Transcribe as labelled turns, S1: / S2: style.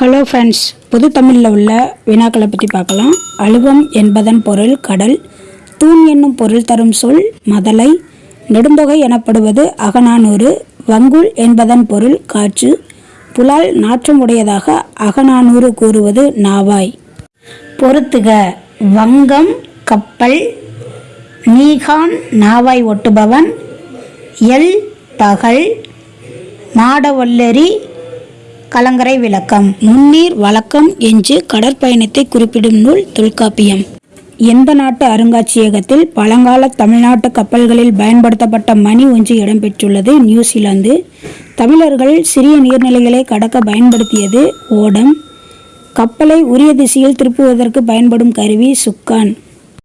S1: Hello friends புது தமிழில் உள்ள வினாக்களை பற்றி பார்க்கலாம். அழுவம் என்பதன் பொருள் கடல் தூண் என்னும் பொருள் தரும் சொல் மதலை நெடுந்தொகை எனப்படுவது அகநானூறு வங்குல் என்பதன் பொருள் காற்று புலால் நாற்றம் உடையதாக அகநானூறு கூறுவது நாவாய். பொறுத்துக வங்கம் கப்பல் நீகான் நாவாய் ஒட்டுபவன் எல் பகல் மாடவல்லரி கலங்கரை விளக்கம். முன்னீர் வழக்கம் என்று கடற்பயணத்தை குறிப்பிடும் நூல் தொல்காப்பியம். எந்த நாட்டு அருங்காட்சியகத்தில் பழங்கால தமிழ்நாட்டு கப்பல்களில் பயன்படுத்தப்பட்ட மணி ஒன்று இடம்பெற்றுள்ளது நியூசிலாந்து. தமிழர்கள் சிறிய நீர்நிலைகளை கடக்க பயன்படுத்தியது ஓடம். கப்பலை உரிய திசையில் திருப்புவதற்கு பயன்படும் கருவி சுக்கான்.